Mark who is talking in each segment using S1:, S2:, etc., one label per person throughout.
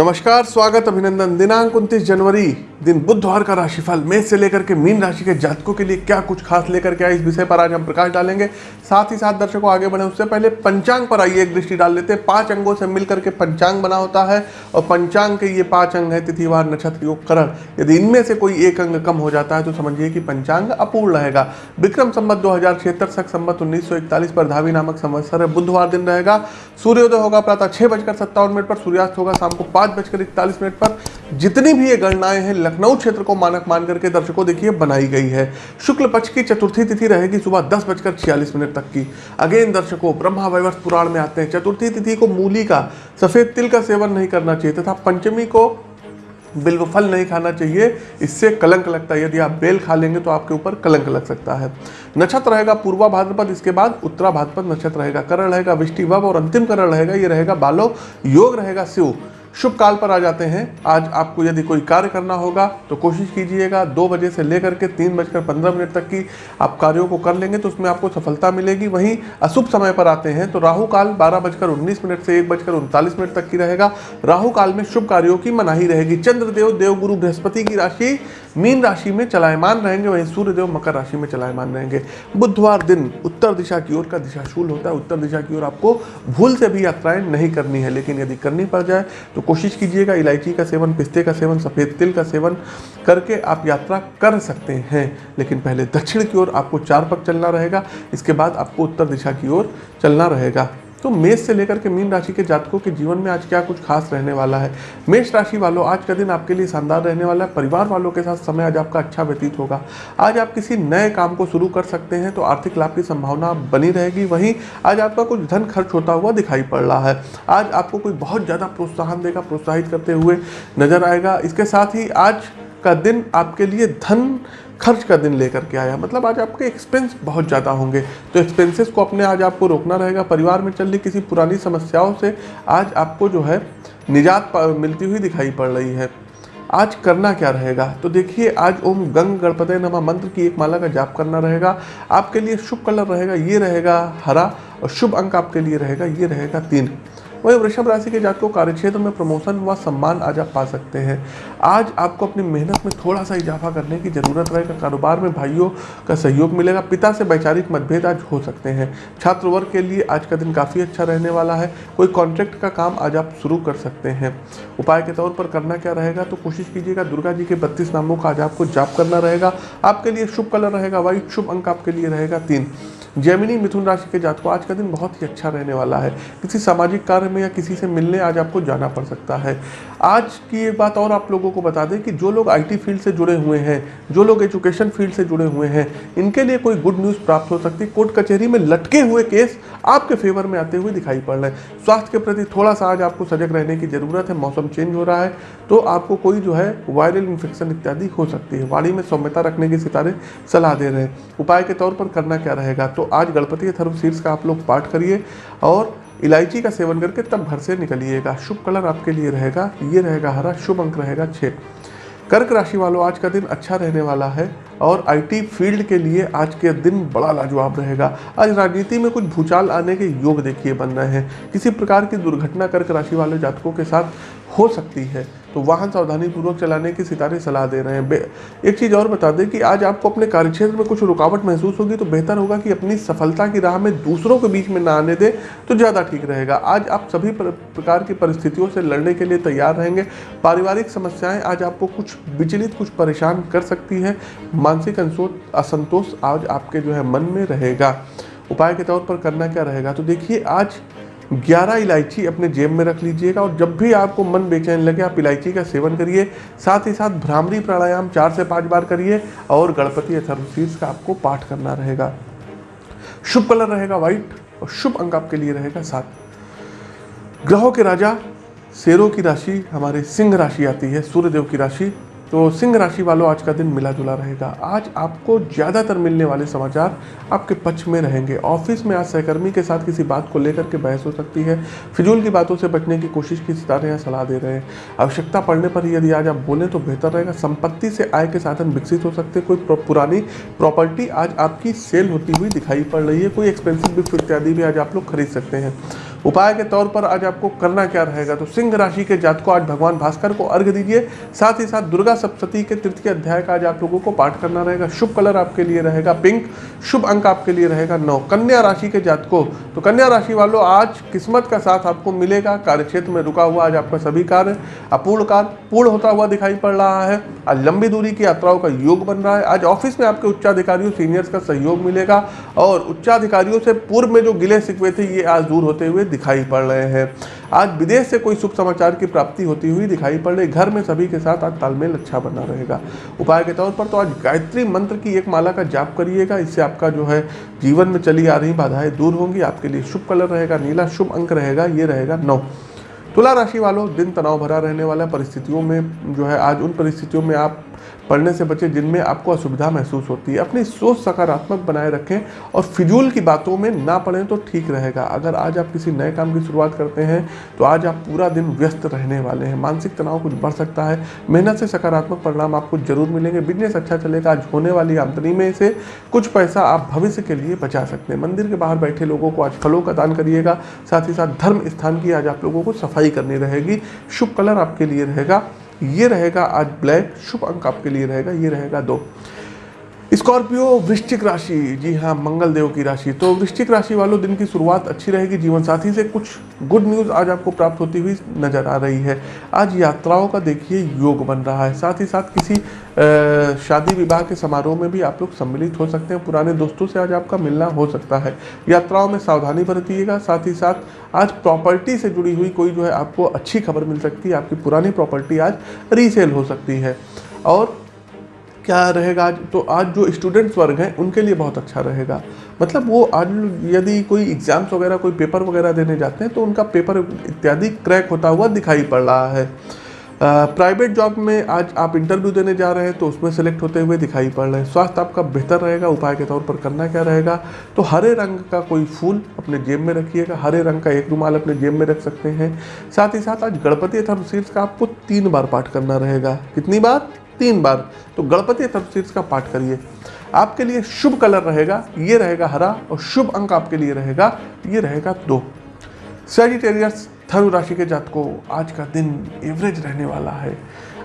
S1: नमस्कार, स्वागत अभिनंदन। दिनांक 29 जनवरी, दिन बुधवार का राशिफल। मेष से लेकर के मीन राशि के जातकों के लिए क्या कुछ खास लेकर के आए? इस विषय पर आज हम प्रकाश डालेंगे। साथ ही साथ दर्शकों, आगे बढ़े। उससे पहले पंचांग पर आइए, एक दृष्टि डाल लेते हैं। पाँच अंगों से मिलकर के पंचांग बना होता है और पंचांग के ये पाँच अंग है, तिथिवार, नक्षत्र योग करण यदि इनमें से कोई एक अंग कम हो जाता है तो समझिए कि पंचांग अपूर्ण रहेगा। विक्रम संबत दो हज़ार छिहत्तर सख संबत उन्नीस पर धावी नामक संवत्सर है बुधवार दिन रहेगा। सूर्योदय होगा प्रातः छह बजकर सत्तावन मिनट पर, सूर्यास्त होगा शाम को पाँच बजकर इकतालीस मिनट पर। जितनी भी ये गणनाएँ हैं, लखनऊ क्षेत्र को मानक मान करके दर्शकों देखिए, बनाई गई है। शुक्ल पक्ष की चतुर्थी तिथि रहेगी सुबह दस बजकर छियालीस मिनट तक की। अगेन दर्शकों, ब्रह्मा वैवर्ष पुराण में आते हैं। चतुर्थी तिथि को मूली का, सफ़ेद तिल का सेवन नहीं करना चाहिए तथा पंचमी को बिल्व फल नहीं खाना चाहिए। इससे कलंक लगता है। यदि आप बेल खा लेंगे तो आपके ऊपर कलंक लग सकता है। नक्षत्र रहेगा पूर्वा भाद्रपद, इसके बाद उत्तरा भाद्रपद नक्षत्र रहेगा। करण रहेगा विष्टि वब और अंतिम करण रहेगा। ये रहेगा बालो। योग रहेगा शिव। शुभ काल पर आ जाते हैं। आज आपको यदि कोई कार्य करना होगा तो कोशिश कीजिएगा दो बजे से लेकर के तीन बजकर पंद्रह मिनट तक की आप कार्यों को कर लेंगे तो उसमें आपको सफलता मिलेगी। वहीं अशुभ समय पर आते हैं तो राहु काल बारह बजकर उन्नीस मिनट से एक बजकर उनतालीस मिनट तक की रहेगा। राहु काल में शुभ कार्यों की मनाही रहेगी। चंद्रदेव देवगुरु बृहस्पति की राशि मीन राशि में चलायमान रहेंगे, वहीं सूर्यदेव मकर राशि में चलायमान रहेंगे। बुधवार दिन उत्तर दिशा की ओर का दिशाशूल होता है। उत्तर दिशा की ओर आपको भूल से भी यात्राएँ नहीं करनी है, लेकिन यदि करनी पड़ जाए तो कोशिश कीजिएगा, इलायची का सेवन, पिस्ते का सेवन, सफ़ेद तिल का सेवन करके आप यात्रा कर सकते हैं। लेकिन पहले दक्षिण की ओर आपको चार पग चलना रहेगा, इसके बाद आपको उत्तर दिशा की ओर चलना रहेगा। तो मेष से लेकर के मीन राशि के जातकों के जीवन में आज क्या कुछ खास रहने वाला है? मेष राशि वालों, आज का दिन आपके लिए शानदार रहने वाला है। परिवार वालों के साथ समय आज आपका अच्छा व्यतीत होगा। आज आप किसी नए काम को शुरू कर सकते हैं तो आर्थिक लाभ की संभावना बनी रहेगी। वहीं आज आपका कुछ धन खर्च होता हुआ दिखाई पड़ रहा है। आज आपको कोई बहुत ज़्यादा प्रोत्साहन देगा, प्रोत्साहित करते हुए नज़र आएगा। इसके साथ ही आज का दिन आपके लिए धन खर्च का दिन लेकर के आया। मतलब आज आपके एक्सपेंस बहुत ज़्यादा होंगे। तो एक्सपेंसेस को अपने आज आपको रोकना रहेगा। परिवार में चल रही किसी पुरानी समस्याओं से आज आपको जो है निजात मिलती हुई दिखाई पड़ रही है। आज करना क्या रहेगा? तो देखिए, आज ओम गंग गणपति नमा मंत्र की एक माला का जाप करना रहेगा। आपके लिए शुभ कलर रहेगा, ये रहेगा हरा और शुभ अंक आपके लिए रहेगा, ये रहेगा तीन। वही वृषभ राशि के जातकों कार्यक्षेत्र में प्रमोशन व सम्मान आज आप पा सकते हैं। आज आपको अपनी मेहनत में थोड़ा सा इजाफा करने की ज़रूरत रहेगा कारोबार में भाइयों का सहयोग मिलेगा, पिता से वैचारिक मतभेद आज हो सकते हैं। छात्र वर्ग के लिए आज का दिन काफ़ी अच्छा रहने वाला है, कोई कॉन्ट्रैक्ट का काम आज आप शुरू कर सकते हैं। उपाय के तौर पर करना क्या रहेगा तो कोशिश कीजिएगा दुर्गा जी के बत्तीस नामों का आज आपको जाप करना रहेगा। आपके लिए शुभ कलर रहेगा, वाइट शुभ अंक आपके लिए रहेगा तीन। जैमिनी मिथुन राशि के जातकों, आज का दिन बहुत ही अच्छा रहने वाला है। किसी सामाजिक कार्य में या किसी से मिलने आज आपको जाना पड़ सकता है। आज की एक बात और आप लोगों को बता दें कि जो लोग आईटी फ़ील्ड से जुड़े हुए हैं, जो लोग एजुकेशन फ़ील्ड से जुड़े हुए हैं, इनके लिए कोई गुड न्यूज़ प्राप्त हो सकती है। कोर्ट कचहरी में लटके हुए केस आपके फेवर में आते हुए दिखाई पड़ रहे हैं। स्वास्थ्य के प्रति थोड़ा सा आज आपको सजग रहने की ज़रूरत है, मौसम चेंज हो रहा है तो आपको कोई जो है वायरल इन्फेक्शन इत्यादि हो सकती है। वाणी में सौम्यता रखने के सितारे सलाह दे रहे हैं। उपाय के तौर पर करना क्या रहेगा? तो आज गणपति अथर्व शीर्ष का आप लोग पाठ करिए और इलायची का सेवन करके तब घर से निकलिएगा। शुभ कलर आपके लिए रहेगा, ये रहेगा हरा, शुभ अंक रहेगा छः कर्क राशि वालों, आज का दिन अच्छा रहने वाला है और आईटी फ़ील्ड के लिए आज के दिन बड़ा लाजवाब रहेगा। आज राजनीति में कुछ भूचाल आने के योग देखिए बन रहे हैं। किसी प्रकार की दुर्घटना कर्क राशि वाले जातकों के साथ हो सकती है। तो वाहन सावधानी पूर्वक चलाने की सितारे सलाह दे रहे हैं। एक चीज़ और बता दें कि आज आपको अपने कार्यक्षेत्र में कुछ रुकावट महसूस होगी तो बेहतर होगा कि अपनी सफलता की राह में दूसरों के बीच में ना आने दें तो ज़्यादा ठीक रहेगा। आज आप सभी प्रकार की परिस्थितियों से लड़ने के लिए तैयार रहेंगे। पारिवारिक समस्याएँ आज आपको कुछ विचलित, कुछ परेशान कर सकती है। मानसिक असंतोष आज आपके जो है मन में रहेगा। उपाय के तौर पर करना क्या रहेगा? तो देखिए, आज ग्यारह इलायची अपने जेब में रख लीजिएगा और जब भी आपको मन बेचैन लगे, आप इलायची का सेवन करिए। साथ ही साथ भ्रामरी प्राणायाम चार से पाँच बार करिए और गणपति अथर्वशीर्ष का आपको पाठ करना रहेगा। शुभ कलर रहेगा व्हाइट और शुभ अंक आपके लिए रहेगा सात। ग्रहों के राजा, शेरों की राशि, हमारे सिंह राशि आती है, सूर्यदेव की राशि। तो सिंह राशि वालों, आज का दिन मिला जुला रहेगा। आज आपको ज़्यादातर मिलने वाले समाचार आपके पक्ष में रहेंगे। ऑफ़िस में आज सहकर्मी के साथ किसी बात को लेकर के बहस हो सकती है। फिजूल की बातों से बचने की कोशिश की सितारे यहाँ सलाह दे रहे हैं। आवश्यकता पड़ने पर यदि आज आप बोलें तो बेहतर रहेगा। संपत्ति से आय के साधन विकसित हो सकते हैं। कोई पुरानी प्रॉपर्टी आज आपकी सेल होती हुई दिखाई पड़ रही है। कोई एक्सपेंसिव गिफ्ट इत्यादि भी आज आप लोग खरीद सकते हैं। उपाय के तौर पर आज आपको करना क्या रहेगा? तो सिंह राशि के जात को आज भगवान भास्कर को अर्घ दीजिए। साथ ही साथ दुर्गा सप्तती के तृतीय अध्याय का आज आप लोगों को पाठ करना रहेगा। शुभ कलर आपके लिए रहेगा पिंक, शुभ अंक आपके लिए रहेगा नौ। कन्या राशि के जात को तो कन्या राशि वालों, आज किस्मत का साथ आपको मिलेगा। कार्य क्षेत्र में रुका हुआ आज आपका सभी कार्य अपूर्ण कार्य, पूर्ण होता हुआ दिखाई पड़ रहा है। आज लंबी दूरी की यात्राओं का योग बन रहा है। आज ऑफ़िस में आपके उच्चाधिकारियों, सीनियर्स का सहयोग मिलेगा। और उच्चाधिकारियों से पूर्व में जो गिले सिकवे थे, ये आज दूर होते हुए दिखाई पड़ रहे हैं। आज विदेश से कोई शुभ समाचार की प्राप्ति होती हुई दिखाई पड़ रही। घर में सभी के साथ आज तालमेल अच्छा बना रहेगा। उपाय के तौर पर तो आज गायत्री मंत्र की एक माला का जाप करिएगा। इससे आपका जो है जीवन में चली आ रही बाधाएँ दूर होंगी। आपके लिए शुभ कलर रहेगा, नीला शुभ अंक रहेगा, ये रहेगा नौ। तुला राशि वालों, दिन तनाव भरा रहने वाला। परिस्थितियों में जो है आज उन परिस्थितियों में आप पढ़ने से बचें जिनमें आपको असुविधा महसूस होती है। अपनी सोच सकारात्मक बनाए रखें और फिजूल की बातों में ना पढ़ें तो ठीक रहेगा। अगर आज आप किसी नए काम की शुरुआत करते हैं तो आज आप पूरा दिन व्यस्त रहने वाले हैं। मानसिक तनाव कुछ बढ़ सकता है। मेहनत से सकारात्मक परिणाम आपको ज़रूर मिलेंगे। बिज़नेस अच्छा चलेगा। आज होने वाली आमदनी में से कुछ पैसा आप भविष्य के लिए बचा सकते हैं। मंदिर के बाहर बैठे लोगों को आज फलों का दान करिएगा। साथ ही साथ धर्म स्थान की आज आप लोगों को सफ़ाई करनी रहेगी। शुभ कलर आपके लिए रहेगा। ये रहेगा आज ब्लैक शुभ अंक आपके लिए रहेगा ये रहेगा दो। स्कॉर्पियो, वृश्चिक राशि। जी हाँ मंगल देव की राशि। तो वृश्चिक राशि वालों, दिन की शुरुआत अच्छी रहेगी। जीवन साथी से कुछ गुड न्यूज़ आज आपको प्राप्त होती हुई नज़र आ रही है। आज यात्राओं का देखिए योग बन रहा है। साथ ही साथ किसी शादी विवाह के समारोह में भी आप लोग सम्मिलित हो सकते हैं। पुराने दोस्तों से आज आपका मिलना हो सकता है। यात्राओं में सावधानी बरतिएगा। साथ ही साथ आज प्रॉपर्टी से जुड़ी हुई कोई जो है आपको अच्छी खबर मिल सकती है। आपकी पुरानी प्रॉपर्टी आज रीसेल हो सकती है। और क्या रहेगा? आज तो आज जो स्टूडेंट्स वर्ग हैं, उनके लिए बहुत अच्छा रहेगा। मतलब वो आज यदि कोई एग्ज़ाम्स वगैरह, कोई पेपर वगैरह देने जाते हैं तो उनका पेपर इत्यादि क्रैक होता हुआ दिखाई पड़ रहा है। प्राइवेट जॉब में आज आप इंटरव्यू देने जा रहे हैं तो उसमें सेलेक्ट होते हुए दिखाई पड़ रहे हैं। स्वास्थ्य आपका बेहतर रहेगा, उपाय के तौर पर करना क्या रहेगा? तो हरे रंग का कोई फूल अपने जेब में रखिएगा। हरे रंग का एक रुमाल अपने जेब में रख सकते हैं। साथ ही साथ आज गणपति थर्मशीर्ष का आपको तीन बार पाठ करना रहेगा। कितनी बार? तीन बार। तो गणपति तफसीर का पाठ करिए। आपके लिए शुभ कलर रहेगा, ये रहेगा हरा और शुभ अंक आपके लिए रहेगा, ये रहेगा दो। सेजिटेरियस धनु राशि के जात को आज का दिन एवरेज रहने वाला है।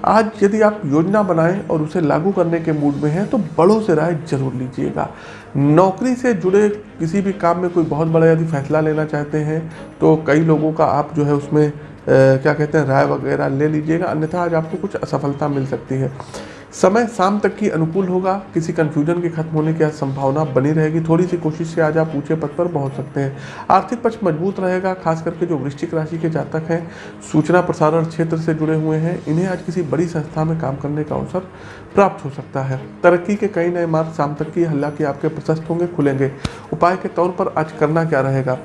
S1: आज यदि आप योजना बनाएँ और उसे लागू करने के मूड में हैं तो बड़ों से राय ज़रूर लीजिएगा। नौकरी से जुड़े किसी भी काम में कोई बहुत बड़ा यदि फैसला लेना चाहते हैं तो कई लोगों का आप जो है उसमें क्या कहते हैं, राय वगैरह ले लीजिएगा, अन्यथा आज आपको कुछ असफलता मिल सकती है। समय शाम तक की अनुकूल होगा, किसी कन्फ्यूज़न के खत्म होने की संभावना बनी रहेगी। थोड़ी सी कोशिश से आज आप ऊँचे पद पर पहुँच सकते हैं। आर्थिक पक्ष मज़बूत रहेगा, खास करके जो वृश्चिक राशि के जातक हैं, सूचना प्रसारण क्षेत्र से जुड़े हुए हैं, इन्हें आज किसी बड़ी संस्था में काम करने का अवसर प्राप्त हो सकता है। तरक्की के कई नए मार्ग शाम तक की हालाँकि आपके प्रशस्त होंगे, खुलेंगे। उपाय के तौर पर आज करना क्या रहेगा?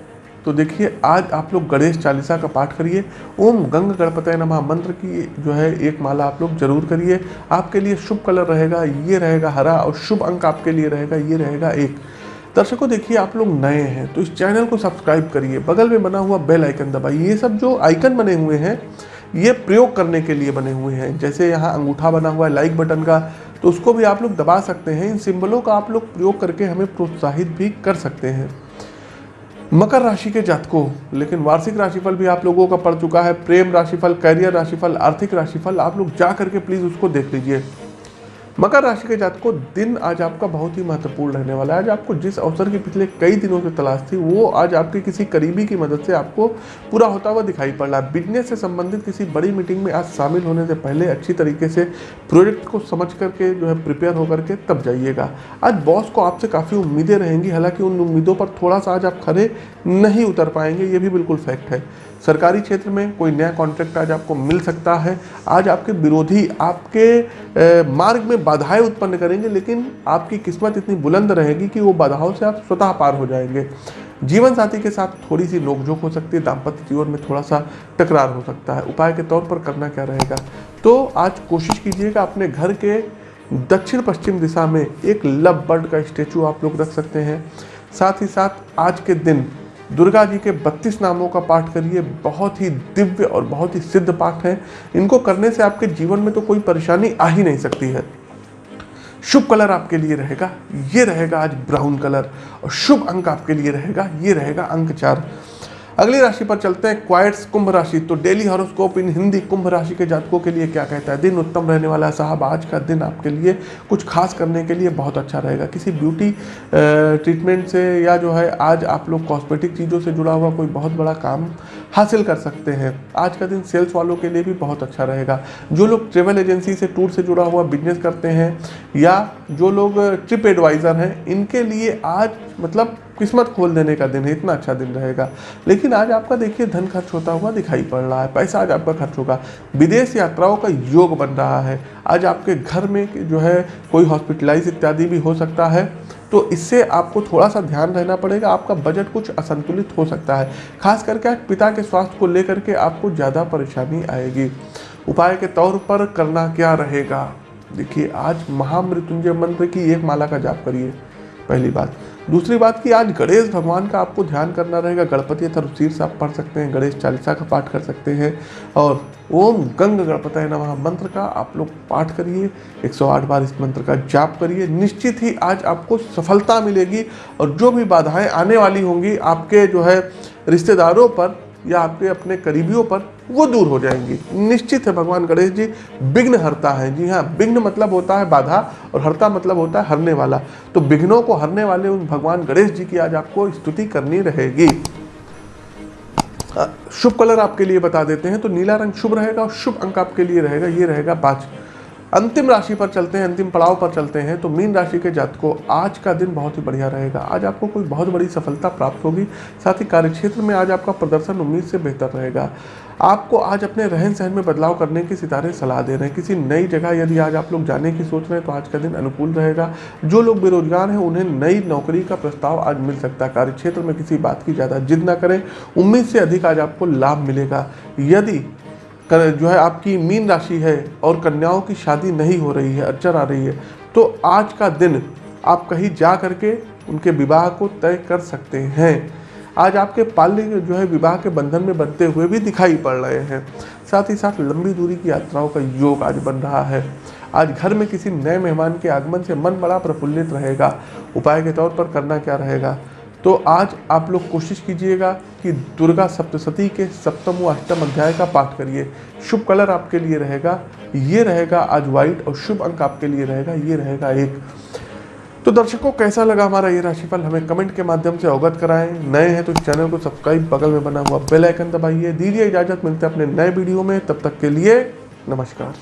S1: तो देखिए, आज आप लोग गणेश चालीसा का पाठ करिए। ओम गंग गणपत नमः। मंत्र की जो है, एक माला आप लोग ज़रूर करिए। आपके लिए शुभ कलर रहेगा, ये रहेगा हरा और शुभ अंक आपके लिए रहेगा, ये रहेगा एक। दर्शकों, देखिए, आप लोग नए हैं तो इस चैनल को सब्सक्राइब करिए। बगल में बना हुआ बेल आइकन दबाइए। ये सब जो आइकन बने हुए हैं, ये प्रयोग करने के लिए बने हुए हैं। जैसे यहाँ अंगूठा बना हुआ है लाइक बटन का तो उसको भी आप लोग दबा सकते हैं। इन सिंबलों का आप लोग प्रयोग करके हमें प्रोत्साहित भी कर सकते हैं। मकर राशि के जातकों, लेकिन वार्षिक राशिफल भी आप लोगों का पड़ चुका है। प्रेम राशिफल, कैरियर राशिफल, आर्थिक राशिफल, आप लोग जा करके प्लीज़ उसको देख लीजिए। मकर राशि के जात को दिन आज आपका बहुत ही महत्वपूर्ण रहने वाला है। आज आपको जिस अवसर की पिछले कई दिनों से तलाश थी, वो आज आपके किसी करीबी की मदद से आपको पूरा होता हुआ दिखाई पड़ रहा है। बिज़नेस से संबंधित किसी बड़ी मीटिंग में आज शामिल होने से पहले अच्छी तरीके से प्रोजेक्ट को समझ करके जो है प्रिपेयर होकर के तब जाइएगा। आज बॉस को आपसे काफ़ी उम्मीदें रहेंगी, हालाँकि उन उम्मीदों पर थोड़ा सा आज आप खड़े नहीं उतर पाएँगे, ये भी बिल्कुल फैक्ट है। सरकारी क्षेत्र में कोई नया कॉन्ट्रैक्ट आज आपको मिल सकता है। आज आपके विरोधी आपके मार्ग में बाधाएँ उत्पन्न करेंगे, लेकिन आपकी किस्मत इतनी बुलंद रहेगी कि वो बाधाओं से आप स्वतः पार हो जाएँगे। जीवन साथी के साथ थोड़ी सी नोकझोंक हो सकती है, दाम्पत्य जीवन में थोड़ा सा टकरार हो सकता है। उपाय के तौर पर करना क्या रहेगा? तो आज कोशिश कीजिएगा अपने घर के दक्षिण पश्चिम दिशा में एक लव बर्ड का स्टेचू आप लोग रख सकते हैं। साथ ही साथ आज के दिन दुर्गा जी के बत्तीस नामों का पाठ करिए। बहुत ही दिव्य और बहुत ही सिद्ध पाठ है। इनको करने से आपके जीवन में तो कोई परेशानी आ ही नहीं सकती है। शुभ कलर आपके लिए रहेगा। ये रहेगा आज ब्राउन कलर और शुभ अंक आपके लिए रहेगा। ये रहेगा अंक चार। अगली राशि पर चलते हैं, क्वाइट्स कुंभ राशि। तो डेली हॉरोस्कोप इन हिंदी कुंभ राशि के जातकों के लिए क्या कहता है? दिन उत्तम रहने वाला है साहब, आज का दिन आपके लिए कुछ खास करने के लिए बहुत अच्छा रहेगा। किसी ब्यूटी ट्रीटमेंट से या जो है, आज आप लोग कॉस्मेटिक चीज़ों से जुड़ा हुआ कोई बहुत बड़ा काम हासिल कर सकते हैं। आज का दिन सेल्स वालों के लिए भी बहुत अच्छा रहेगा। जो लोग ट्रेवल एजेंसी से टूर से जुड़ा हुआ बिज़नेस करते हैं या जो लोग ट्रिप एडवाइज़र हैं, इनके लिए आज मतलब किस्मत खोल देने का दिन है, इतना अच्छा दिन रहेगा। लेकिन आज आपका देखिए, धन खर्च होता हुआ दिखाई पड़ रहा है, पैसा आज आपका खर्च होगा। विदेश यात्राओं का योग बन रहा है। आज आपके घर में जो है कोई हॉस्पिटलाइज इत्यादि भी हो सकता है। तो इससे आपको थोड़ा सा ध्यान रहना पड़ेगा, आपका बजट कुछ असंतुलित हो सकता है। खास करके पिता के स्वास्थ्य को लेकर के आपको ज़्यादा परेशानी आएगी। उपाय के तौर पर करना क्या रहेगा? देखिए, आज महामृत्युंजय मंत्र की एक माला का जाप करिए। पहली बात दूसरी बात कि आज गणेश भगवान का आपको ध्यान करना रहेगा। गणपति अथर्व से आप पढ़ सकते हैं, गणेश चालीसा का पाठ कर सकते हैं और ओम गंग है नमः। मंत्र का आप लोग पाठ करिए 108 बार इस मंत्र का जाप करिए। निश्चित ही आज आपको सफलता मिलेगी और जो भी बाधाएँ आने वाली होंगी, आपके जो है रिश्तेदारों पर या आपके अपने करीबियों पर, वो दूर हो जाएँगी। निश्चित है भगवान गणेश जी, विघ्न हरता है। जी हाँ विघ्न मतलब होता है बाधा और हरता मतलब होता है हरने वाला। तो विघ्नों को हरने वाले उन भगवान गणेश जी की आज आपको स्तुति करनी रहेगी। शुभ कलर आपके लिए बता देते हैं तो नीला रंग शुभ रहेगा और शुभ अंक आपके लिए रहेगा, ये रहेगा पाँच। अंतिम राशि पर चलते हैं, अंतिम पड़ाव पर चलते हैं तो मीन राशि के जातकों, आज का दिन बहुत ही बढ़िया रहेगा। आज आपको कोई बहुत बड़ी सफलता प्राप्त होगी, साथ ही कार्यक्षेत्र में आज आपका प्रदर्शन उम्मीद से बेहतर रहेगा। आपको आज अपने रहन सहन में बदलाव करने की सितारे सलाह दे रहे हैं। किसी नई जगह यदि आज आप लोग जाने की सोच रहे हैं तो आज का दिन अनुकूल रहेगा। जो लोग बेरोजगार हैं, उन्हें नई नौकरी का प्रस्ताव आज मिल सकता है। कार्यक्षेत्र में किसी बात की ज़्यादा जिद ना करें। उम्मीद से अधिक आज आपको लाभ मिलेगा। यदि कर, जो है आपकी मीन राशि है और कन्याओं की शादी नहीं हो रही है, अड़चन आ रही है तो आज का दिन आप कहीं जा करके उनके विवाह को तय कर सकते हैं। आज आपके पाल्य जो है विवाह के बंधन में बनते हुए भी दिखाई पड़ रहे हैं। साथ ही साथ लंबी दूरी की यात्राओं का योग आज बन रहा है। आज घर में किसी नए मेहमान के आगमन से मन बड़ा प्रफुल्लित रहेगा। उपाय के तौर पर करना क्या रहेगा? तो आज आप लोग कोशिश कीजिएगा कि दुर्गा सप्तशती के सप्तम व अष्टम अध्याय का पाठ करिए। शुभ कलर आपके लिए रहेगा, ये रहेगा आज व्हाइट और शुभ अंक आपके लिए रहेगा, ये रहेगा एक। तो दर्शकों, कैसा लगा हमारा ये राशिफल? हमें कमेंट के माध्यम से अवगत कराएँ। नए हैं तो चैनल को सब्सक्राइब, बगल में बना हुआ बेल आइकन दबाइए। दीजिए इजाज़त, मिलते हैं अपने नए वीडियो में। तब तक के लिए नमस्कार।